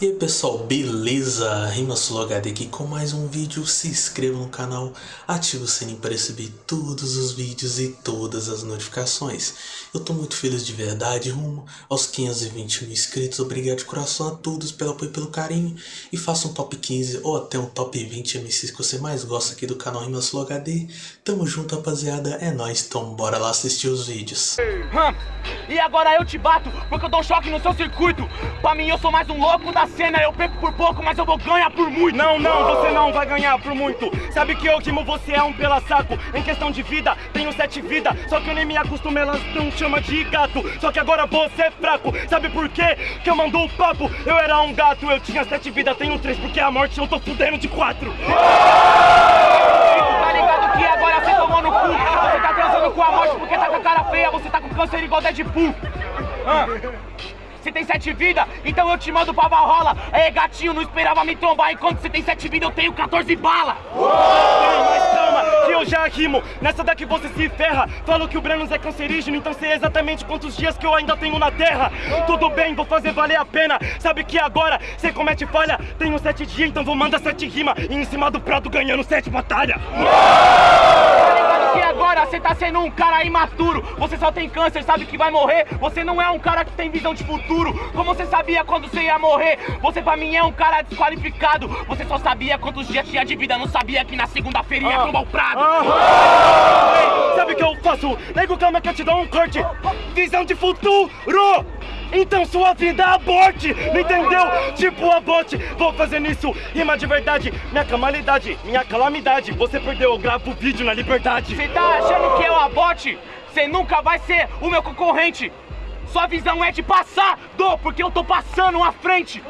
E aí pessoal, beleza? RimaSuloHD aqui com mais um vídeo, se inscreva no canal, ative o sininho para receber todos os vídeos e todas as notificações. Eu tô muito feliz de verdade, rumo aos 520 mil inscritos, obrigado de coração a todos pelo apoio e pelo carinho. E faça um top 15 ou até um top 20 MCs que você mais gosta aqui do canal RimaSuloHD. Tamo junto rapaziada, é nóis, então bora lá assistir os vídeos. E agora eu te bato, porque eu dou choque no seu circuito Pra mim eu sou mais um louco da cena Eu perco por pouco, mas eu vou ganhar por muito. Não, não, você não vai ganhar por muito. Sabe que eu rimo, você é um pela saco Em questão de vida, tenho sete vidas. Só que eu nem me acostumo, elas não chama de gato. Só que agora você é fraco. Sabe por quê? Que eu mando o papo. Eu era um gato, eu tinha sete vidas, tenho três Porque a morte eu tô fudendo de quatro. Tá ligado que agora você tomou no cu? Você tá transando com a morte porque tá com a cara feia Você tá com câncer igual Deadpool. Ah. Você tem sete vidas, então eu te mando pra Valhalla. É gatinho, não esperava me trombar. Enquanto você tem sete vidas, eu tenho 14 balas mas calma, que eu já rimo. Nessa daqui você se ferra. Falo que o Brenos é cancerígeno Então sei exatamente quantos dias que eu ainda tenho na terra. Tudo bem, vou fazer valer a pena. Sabe que agora você comete falha? Tenho sete dias, então vou mandar sete rimas. E em cima do prato ganhando sete batalhas agora você tá sendo um cara imaturo. Você só tem câncer, sabe que vai morrer. Você não é um cara que tem visão de futuro. Como você sabia quando você ia morrer? Você pra mim é um cara desqualificado. Você só sabia quantos dias tinha de vida. Não sabia que na segunda-feira ia tomar o prado Ah, Sabe o que eu faço? Nego, calma que eu te dou um corte. Visão de futuro então sua vida aborte, não entendeu? Tipo aborte, vou fazer isso Rima de verdade, minha calamidade, minha calamidade. Você perdeu, eu gravo vídeo na liberdade. Você tá achando que eu abote? Você nunca vai ser o meu concorrente. Sua visão é de passar, do, porque eu tô passando à frente.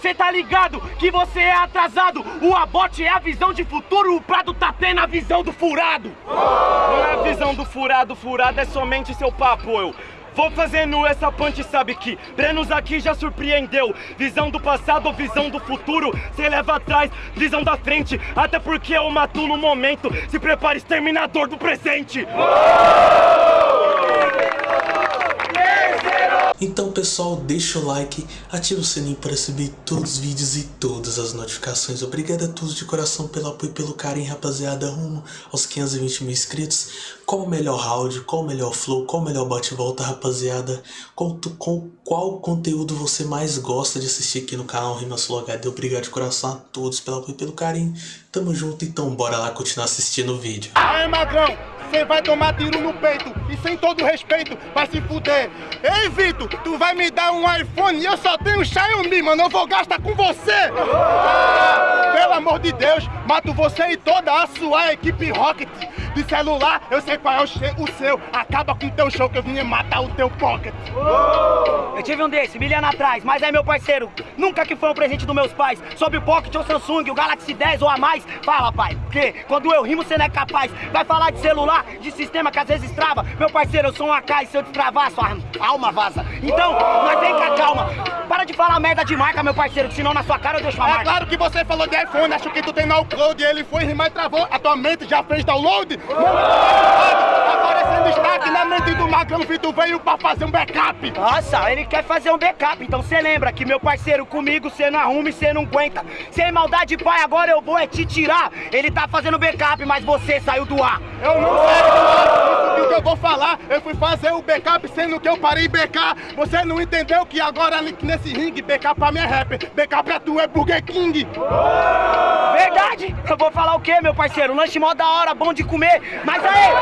Cê tá ligado que você é atrasado? O abote é a visão de futuro. O Prado tá tendo a visão do furado. Não é a visão do furado, furado é somente seu papo, eu Vou fazendo essa punch, sabe que Brenos aqui já surpreendeu. Visão do passado visão do futuro. Cê leva atrás, visão da frente. Até porque eu mato no momento. Se prepare, exterminador do presente Então pessoal, deixa o like, ativa o sininho para receber todos os vídeos e todas as notificações. Obrigado a todos de coração pelo apoio e pelo carinho, rapaziada, rumo aos 520 mil inscritos. Qual o melhor round, qual o melhor flow, qual o melhor bate-volta, rapaziada? Tu- com qual conteúdo você mais gosta de assistir aqui no canal RimaSuloHD? Obrigado de coração a todos pelo apoio e pelo carinho. Tamo junto, então bora lá continuar assistindo o vídeo. Aê, magrão, cê vai tomar tiro no peito e sem todo respeito vai se fuder. Ei, Vitor, tu vai me dar um iPhone e eu só tenho Xiaomi, mano, eu vou gastar com você. Pelo amor de Deus, mato você e toda a sua equipe Rocket. De celular, eu sei qual é o, che- o seu. Acaba com o teu show que eu vim matar o teu pocket. Eu tive um desse, mil anos atrás, mas é meu parceiro. Nunca que foi um presente dos meus pais. Sob o Pocket ou Samsung, o Galaxy 10 ou a mais. Fala, pai, porque quando eu rimo você não é capaz. Vai falar de celular, de sistema que às vezes trava. Meu parceiro, eu sou um AK e se eu destravar, sua alma vaza. Então, nós vem com a calma. Para de falar merda de marca, meu parceiro, que senão na sua cara eu deixo a É marca. claro que você falou de iPhone, acho que tu tem no upload. Ele foi rimar e travou. A tua mente já fez download? Gol! Aparecendo destaque na mente do Magrão, Vitor veio pra fazer um backup. Nossa, ele quer fazer um backup, então cê lembra que meu parceiro comigo cê não arruma e cê não aguenta. Sem maldade, pai, agora eu vou é te tirar. Ele tá fazendo backup, mas você saiu do ar. Eu não saio do ar, isso que eu vou falar. Eu fui fazer o backup sendo que eu parei BK. Você não entendeu que agora nesse ringue, backup pra é rapper. Backup é tu, é Burger King. Verdade! Eu vou falar o quê, meu parceiro? Lanche mó da hora, bom de comer. Mas aí,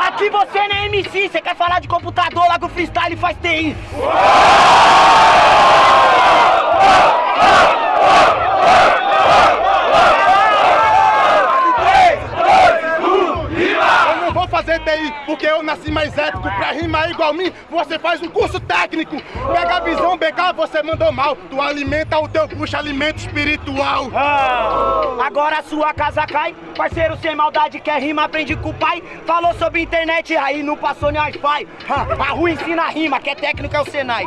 aqui você não é MC, você quer falar de computador, lá com freestyle faz TI. Eu não vou fazer TI, porque eu nasci mais ético. Pra rimar igual mim, você faz um curso técnico. Pega a visão, BK, você mandou mal. Tu alimenta o teu bucho, alimento espiritual. Agora a sua casa cai, parceiro sem maldade quer rima, aprende com o pai. Falou sobre internet, aí não passou nem Wi-Fi. A rua ensina a rima, que é técnico é o Senai.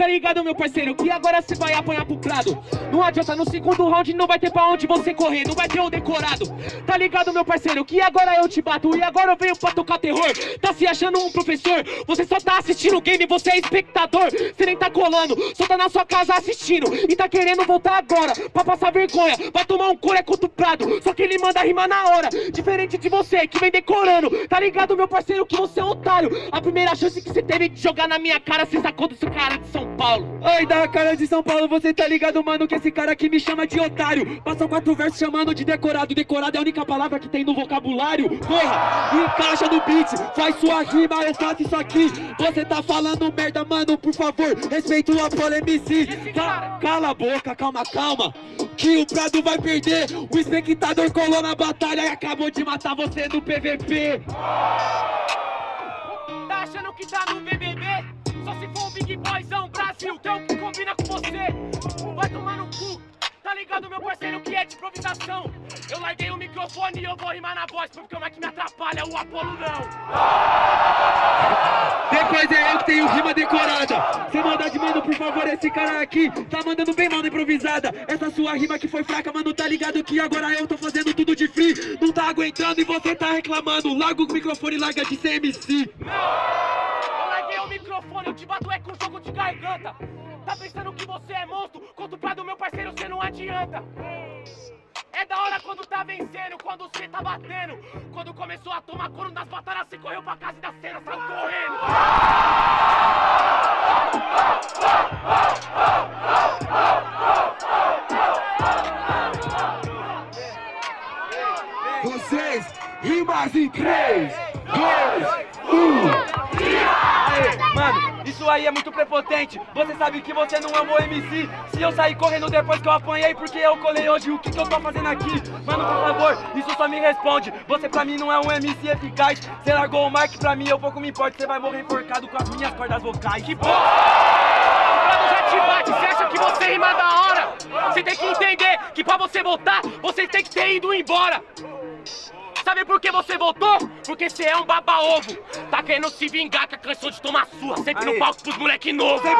Tá ligado? meu parceiro, que agora você vai apanhar pro prado. Não adianta, no segundo round não vai ter pra onde você correr, não vai ter o decorado. Tá ligado, meu parceiro, que agora eu te bato e agora eu venho pra tocar terror. Tá se achando um professor, você só tá assistindo o game, você é espectador. Você nem tá colando, só tá na sua casa assistindo e tá querendo voltar agora pra passar vergonha. Vai tomar um cor é prado, só que ele manda rimar na hora. Diferente de você que vem decorando, tá ligado, meu parceiro, que você é um otário. A primeira chance que você teve de jogar na minha cara, você sacou do seu cara de São Paulo. Ai, da cara de São Paulo, você tá ligado, mano, que esse cara aqui me chama de otário. Passam quatro versos chamando de decorado. Decorado é a única palavra que tem no vocabulário. Porra, encaixa no beat, faz sua rima, eu faço isso aqui. Você tá falando merda, mano, por favor, respeita o Apolo MC. Ca cala a boca, calma, calma. Que o Prado vai perder. O espectador colou na batalha e acabou de matar você no PVP. Tá achando que tá no BBB? Só se for o Big Boyzão É o que combina com você. Vai tomar no cu. Tá ligado, meu parceiro, que é de improvisação? Eu larguei o microfone e eu vou rimar na voz, porque o que me atrapalha, o Apolo não. Depois é eu que tenho rima decorada. Sem maldade, mano, por favor, esse cara aqui tá mandando bem mal na improvisada. Essa sua rima que foi fraca, mano, tá ligado que agora eu tô fazendo tudo de free. Não tá aguentando e você tá reclamando. Larga o microfone e larga de ser MC. De garganta. Tá pensando que você é monstro? Contra o prado, meu parceiro, você não adianta. É da hora quando tá vencendo, quando você tá batendo. Quando começou a tomar couro nas batalhas, você correu pra casa e da cena saiu correndo. Vocês, rimas em 3, 2, 1. Aê, mano, isso aí é muito prepotente. Você sabe que você não é um MC. Se eu sair correndo depois que eu apanhei, porque eu colei hoje, o que, que eu tô fazendo aqui? Mano, por favor, isso só me responde. Você pra mim não é um MC eficaz. Você largou o Mark pra mim, eu pouco me importa. Você vai morrer enforcado com as minhas cordas vocais. Que prado já te bate, você acha que você rima da hora? Você tem que entender que pra você voltar, você tem que ter ido embora. Sabe por que você voltou? Porque você é um baba-ovo. Tá querendo se vingar com a canção de tomar surra, sempre no Aí. palco pros moleque novo. Pra mim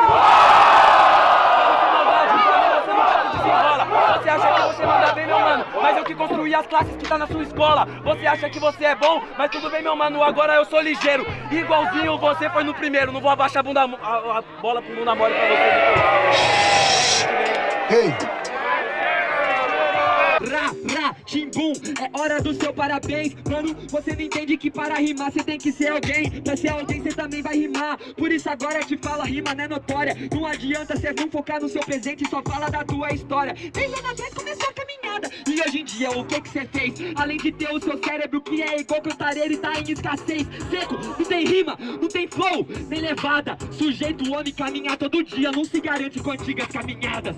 você não desenrola. Você acha que você manda bem, meu mano, mas eu que construí as classes que tá na sua escola. Você acha que você é bom, mas tudo bem, meu mano, agora eu sou ligeiro. Igualzinho você foi no primeiro, não vou abaixar a, bunda, a, a bola pro bunda mole pra você depois. Ra, ra, chimbum, é hora do seu parabéns. Mano, você não entende que para rimar você tem que ser alguém. Pra ser alguém você também vai rimar. Por isso agora te falo, a rima não é notória. Não adianta cê não focar no seu presente Só fala da tua história. Dez anos atrás começou a caminhada. E hoje em dia o que que cê fez? Além de ter o seu cérebro que é igual cantareiro e tá em escassez. Seco, não tem rima, não tem flow, nem levada. Sujeito homem caminhar todo dia Não se garante com antigas caminhadas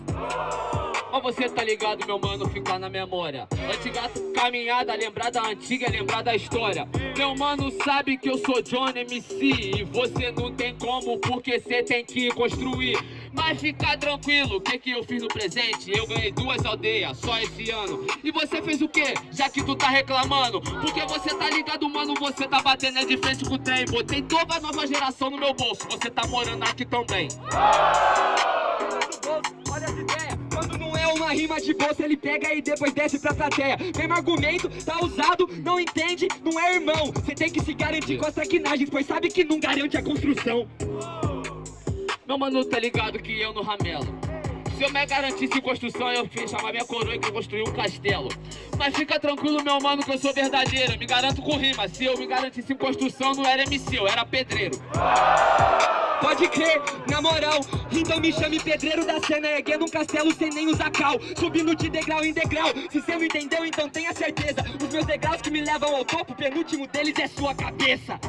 Ó você tá ligado, meu mano, ficar na memória. Antiga caminhada, lembrar da antiga, lembrar da história. Meu mano sabe que eu sou John MC E você não tem como, porque cê tem que construir. Mas fica tranquilo, o que que eu fiz no presente? Eu ganhei duas aldeias, só esse ano. E você fez o quê? Já que tu tá reclamando Porque você tá ligado, mano, você tá batendo de frente com o trem. Botei toda a nova geração no meu bolso, você tá morando aqui também. Olha as ideias, rima de bolsa, ele pega e depois desce pra plateia. Mesmo argumento, tá usado, não entende, não é irmão. Você tem que se garantir com as traquinagens, pois sabe que não garante a construção. Meu mano, tá ligado que eu no ramelo. Se eu me garantisse construção, eu fiz chamar minha coroa que eu construí um castelo. Mas fica tranquilo, meu mano, que eu sou verdadeiro. Me garanto com rima. Se eu me garantisse construção, não era MC, eu era pedreiro. Pode crer, na moral, então me chame pedreiro da cena Erguendo um castelo sem nem usar cal. Subindo de degrau em degrau. Se cê não entendeu, então tenha certeza. Os meus degraus que me levam ao topo penúltimo deles é sua cabeça.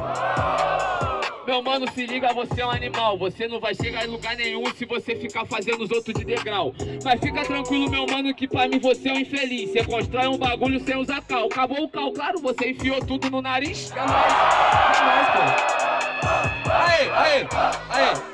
Meu mano, se liga, você é um animal. Você não vai chegar em lugar nenhum se você ficar fazendo os outros de degrau. Mas fica tranquilo, meu mano, que pra mim você é um infeliz. Você constrói um bagulho sem usar cal. Acabou o cal, claro, você enfiou tudo no nariz. Jamais, jamais, pô Aê, aê, aê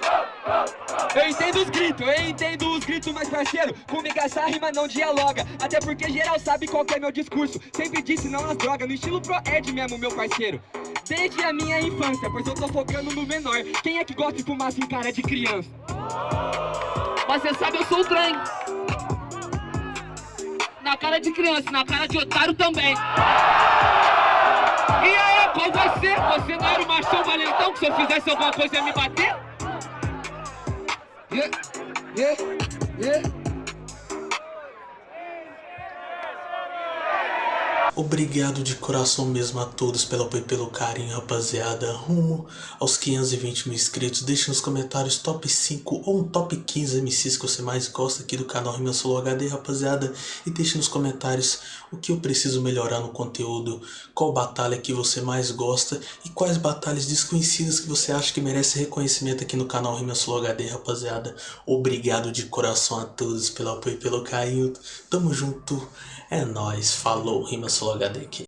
eu entendo os gritos, eu entendo os gritos, mas parceiro, comigo essa rima não dialoga Até porque geral sabe qual é meu discurso Sempre disse não as drogas, no estilo pro Ed mesmo, meu parceiro Desde a minha infância, pois eu tô focando no menor Quem é que gosta de fumar assim cara de criança? Mas você sabe, eu sou o trem. Na cara de criança, na cara de otário também. E aí, qual você? Você não era o machão valentão que se eu fizesse alguma coisa ia me bater? Yeah, yeah, yeah. Obrigado de coração mesmo a todos pelo apoio e pelo carinho, rapaziada. Rumo aos 520 mil inscritos. Deixe nos comentários top 5 ou um top 15 MCs que você mais gosta aqui do canal Rima Solo HD, rapaziada. E deixe nos comentários o que eu preciso melhorar no conteúdo, qual batalha que você mais gosta e quais batalhas desconhecidas que você acha que merece reconhecimento aqui no canal Rima Solo HD, rapaziada. Obrigado de coração a todos pelo apoio e pelo carinho. Tamo junto. É nóis. Falou, Rima Solo HD aqui.